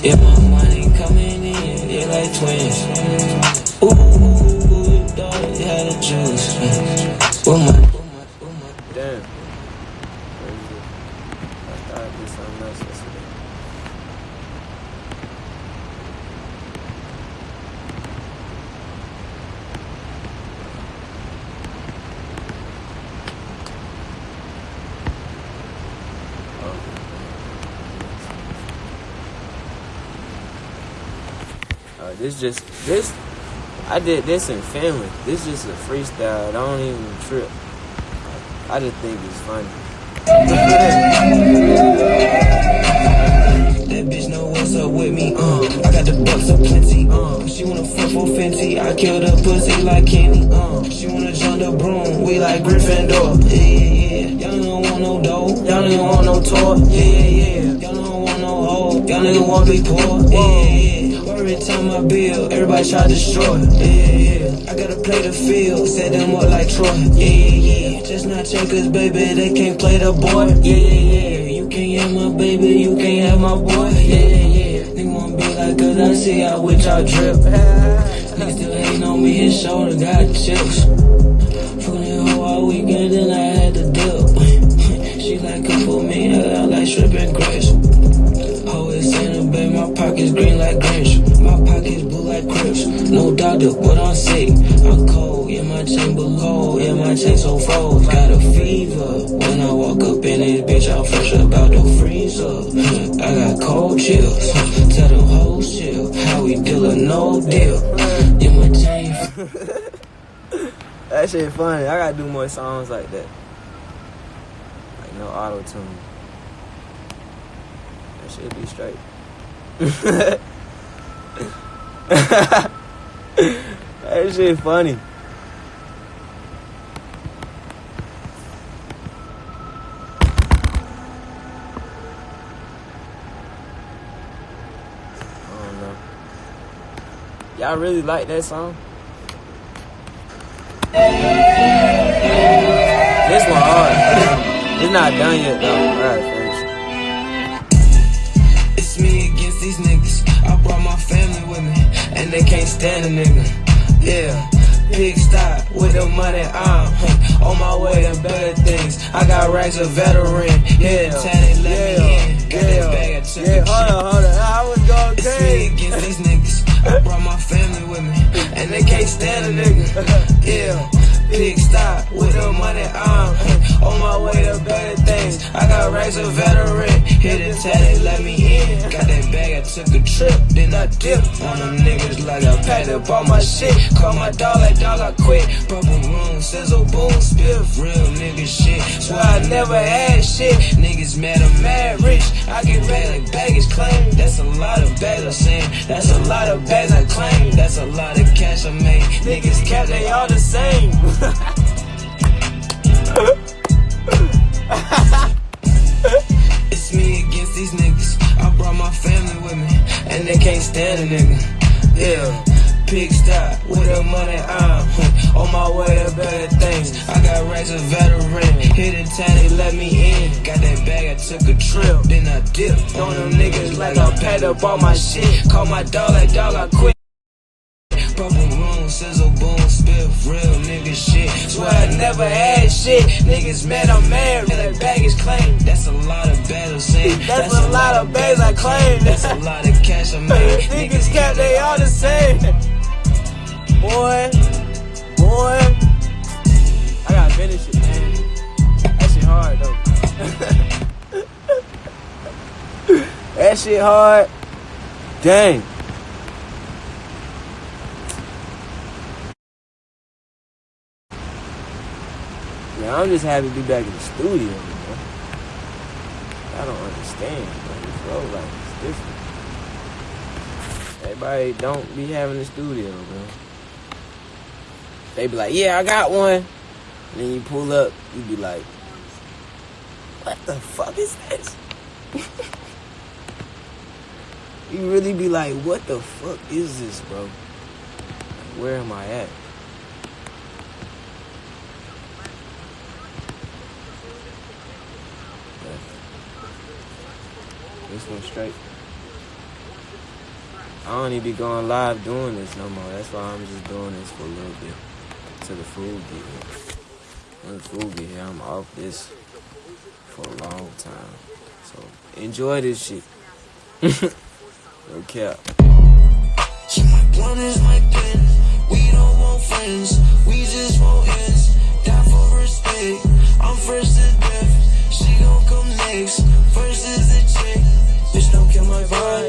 Yeah, my money coming in, like twins. Ooh, ooh, ooh, dog, yeah, the juice. With my, with my, with my. Damn. Crazy. I thought I did something else yesterday. Uh, this just this I did this in family. This just a freestyle. I don't even trip. I just think it's funny. That bitch know what's up with me, uh. I got the bucks up plenty, uh. She wanna fuck for Fenty, I killed her pussy like Kenny, uh. She wanna jump the broom, we like Gryffindor, yeah, yeah, yeah. Y'all don't want no dough, y'all don't want no toy, yeah, yeah, yeah. Y'all don't want no hoe, y'all nigga want be poor, yeah, yeah, yeah. Every time I build, everybody try to destroy, yeah, yeah. I gotta play the field, set them up like Troy, yeah, yeah, yeah. Just not checkers, baby, they can't play the boy, yeah, yeah, yeah. You can't have my baby, you can't have my boy. Yeah, yeah, yeah. Nigga wanna be like, cause I see how with y'all drip. Nigga still hating on me, his shoulder got chips. Fucking that hoe all weekend, then I had to dip. she like, come for me, I like shrimp and is in babe, my pockets green like Grinch. Like Crips. No doctor, but I'm sick. I'm cold, yeah, my chamber cold, yeah, my chain so froze. Got a fever. When I walk up in this bitch, I'm fresh about the freezer. Hmm, I got cold chills. Hmm, tell them hoes chill. How we deal no deal. Yeah, my chain. That shit funny. I gotta do more songs like that. Like no auto tune. That should be straight. that shit funny. Y'all really like that song? This one hard. It's not done yet though. Alright, finish. It's me against these niggas. I brought my family with me, and they can't stand a nigga. Yeah. Big stop with the money, I'm huh, on my way to better things. I got racks of veteran, yeah, tatted, let me in. Got that bag, took Yeah, hold on, hold on. I was going It's me against these niggas. I brought my family with me, and they can't stand a nigga. Yeah, big stop with the money. I'm huh, on my way to better things. I got racks of veteran. Hit it, tatted, let me in. Got that bag, I took a trip, then I dipped on them niggas like I packed up all my shit. Call my dog like dog, I quit. Purple room, sizzle, boom, spiff, real nigga shit. Swear I never had shit. Niggas mad, I'm mad rich. I get back like baggage claim. That's a lot of bags I'm saying. That's a lot of bags I claim. That's a lot of cash I made. Niggas cap, they all the same. they can't stand a nigga. Yeah. Pig stop with the money I'm on my way to better things. I got racks of veteran, hit it tatty, let me in. Got that bag, I took a trip, then I dipped on them niggas like I packed up all my shit. Call my dog like dog, I quit. Room, sizzle, boom, spiff, real nigga shit. Swear I never had shit. Niggas mad, I'm mad. That baggage claim. That's a lot of bags I'm saying. That's a lot of bags I claim. That's a lot of cash I made. Niggas cap, they all the same. Boy, boy. I gotta finish it, man. That shit hard though. that shit hard. Dang. Man, I'm just happy to be back in the studio, man. I don't understand, man. This road life is different. Everybody don't be having the studio, man. They be like, yeah, I got one. And then you pull up, you be like, what the fuck is this? you really be like, what the fuck is this, bro? Where am I at? This one straight. I don't even be going live doing this no more. That's why I'm just doing this for a little bit. To the food get here. When the food get here, I'm off this for a long time. So enjoy this shit. no cap. See, my blunt is my pen. We don't want friends. We just want ends. Die for respect. I'm first to death. She gon' come next survive.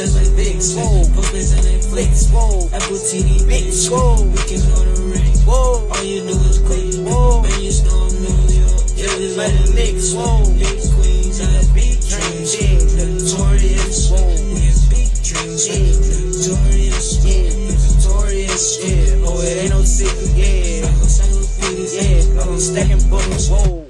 just like Vicks. Pumpers and then flicks. Apple TV, big swole. We can on the ring. All you do is click. Man, you still in New York. Yeah, just like the Knicks. Big queens and a big dreams. Notorious. We in big dreams. Notorious. Yeah, Notorious. Yeah, Oh, it ain't no secret. Yeah. I'm stacking books. Whoa.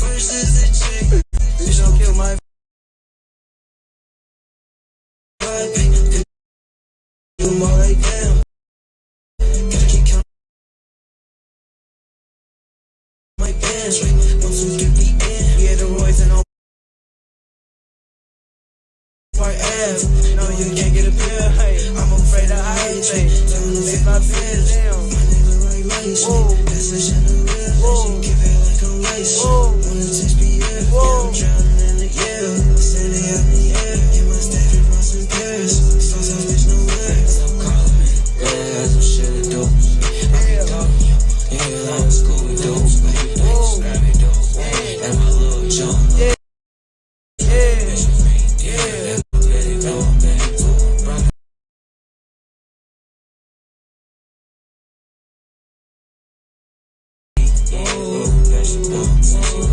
No, you can't get a pill. I'm afraid of everything. Don't lose my bills. Whoa. Whoa. Whoa. same